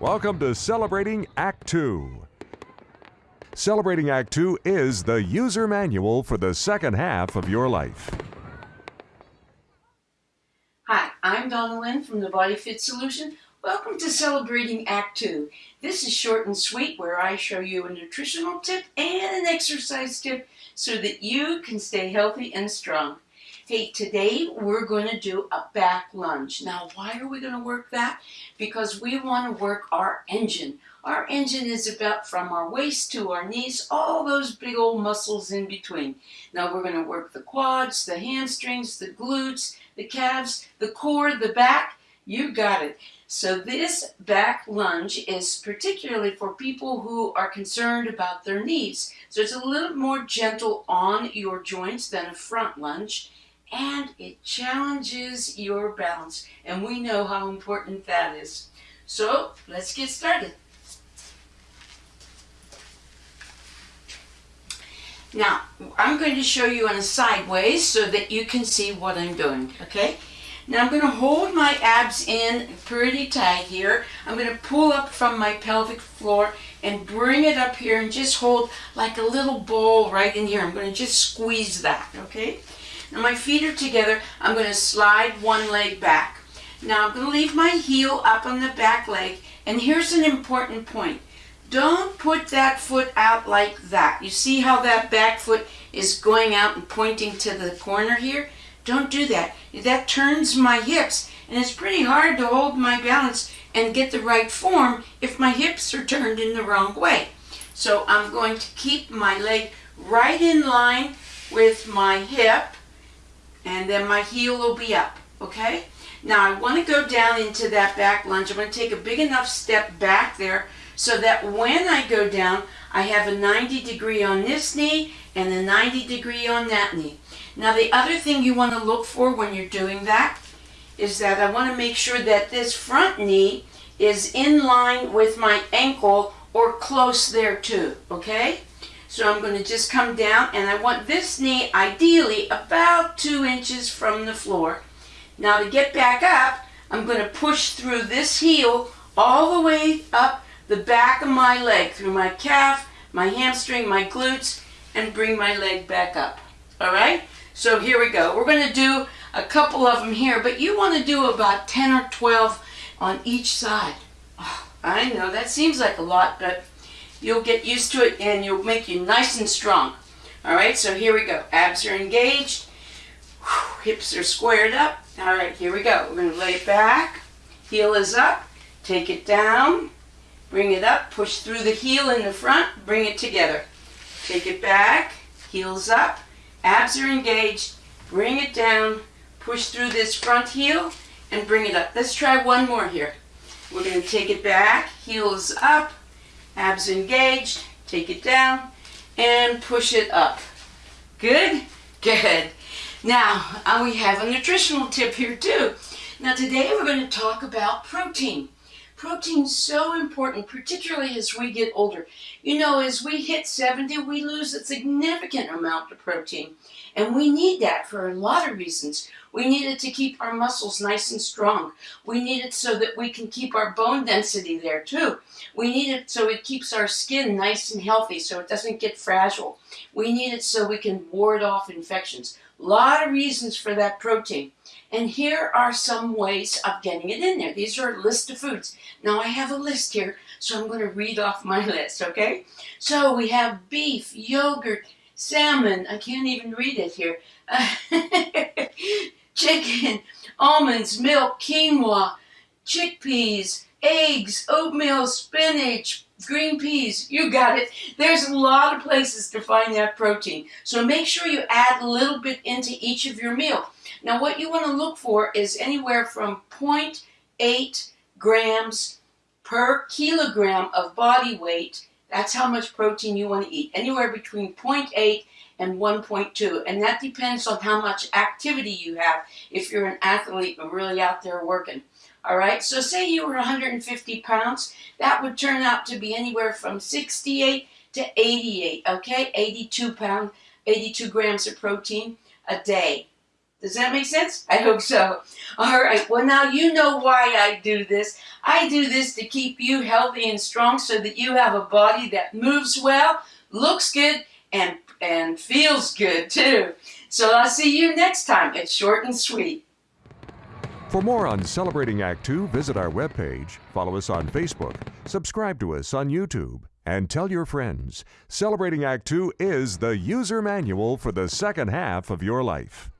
Welcome to Celebrating Act 2. Celebrating Act 2 is the user manual for the second half of your life. Hi, I'm Donna Lynn from the Body Fit Solution. Welcome to Celebrating Act 2. This is short and sweet where I show you a nutritional tip and an exercise tip so that you can stay healthy and strong. Hey, today we're going to do a back lunge. Now, why are we going to work that? Because we want to work our engine. Our engine is about from our waist to our knees, all those big old muscles in between. Now we're going to work the quads, the hamstrings, the glutes, the calves, the core, the back. You got it. So this back lunge is particularly for people who are concerned about their knees. So it's a little more gentle on your joints than a front lunge and it challenges your balance. And we know how important that is. So let's get started. Now, I'm going to show you on a sideways so that you can see what I'm doing, okay? Now I'm going to hold my abs in pretty tight here. I'm going to pull up from my pelvic floor and bring it up here and just hold like a little ball right in here. I'm going to just squeeze that, okay? Now my feet are together. I'm going to slide one leg back. Now I'm going to leave my heel up on the back leg. And here's an important point. Don't put that foot out like that. You see how that back foot is going out and pointing to the corner here? Don't do that. That turns my hips. And it's pretty hard to hold my balance and get the right form if my hips are turned in the wrong way. So I'm going to keep my leg right in line with my hip and then my heel will be up, okay? Now I want to go down into that back lunge. I'm going to take a big enough step back there so that when I go down, I have a 90 degree on this knee and a 90 degree on that knee. Now the other thing you want to look for when you're doing that is that I want to make sure that this front knee is in line with my ankle or close there too, okay? So I'm going to just come down and I want this knee ideally about two inches from the floor. Now to get back up, I'm going to push through this heel all the way up the back of my leg, through my calf, my hamstring, my glutes, and bring my leg back up. All right? So here we go. We're going to do a couple of them here, but you want to do about 10 or 12 on each side. Oh, I know that seems like a lot, but You'll get used to it and you'll make you nice and strong. All right, so here we go. Abs are engaged. Hips are squared up. All right, here we go. We're going to lay it back. Heel is up. Take it down. Bring it up. Push through the heel in the front. Bring it together. Take it back. Heels up. Abs are engaged. Bring it down. Push through this front heel and bring it up. Let's try one more here. We're going to take it back. Heels up abs engaged, take it down, and push it up. Good? Good. Now, uh, we have a nutritional tip here too. Now today we're going to talk about protein. Protein's so important, particularly as we get older. You know, as we hit 70, we lose a significant amount of protein. And we need that for a lot of reasons. We need it to keep our muscles nice and strong. We need it so that we can keep our bone density there too. We need it so it keeps our skin nice and healthy so it doesn't get fragile. We need it so we can ward off infections. A lot of reasons for that protein. And here are some ways of getting it in there. These are a list of foods. Now I have a list here, so I'm going to read off my list, okay? So we have beef, yogurt, salmon, I can't even read it here, chicken, almonds, milk, quinoa, chickpeas, eggs, oatmeal, spinach, green peas, you got it. There's a lot of places to find that protein. So make sure you add a little bit into each of your meal. Now what you want to look for is anywhere from 0.8 grams per kilogram of body weight. That's how much protein you want to eat. Anywhere between 0.8 and 1.2. And that depends on how much activity you have if you're an athlete and really out there working. All right, so say you were 150 pounds, that would turn out to be anywhere from 68 to 88, okay? 82 pound, 82 grams of protein a day. Does that make sense? I hope so. All right. Well, now you know why I do this. I do this to keep you healthy and strong so that you have a body that moves well, looks good, and, and feels good too. So I'll see you next time. It's short and sweet. For more on Celebrating Act Two, visit our webpage, follow us on Facebook, subscribe to us on YouTube, and tell your friends. Celebrating Act Two is the user manual for the second half of your life.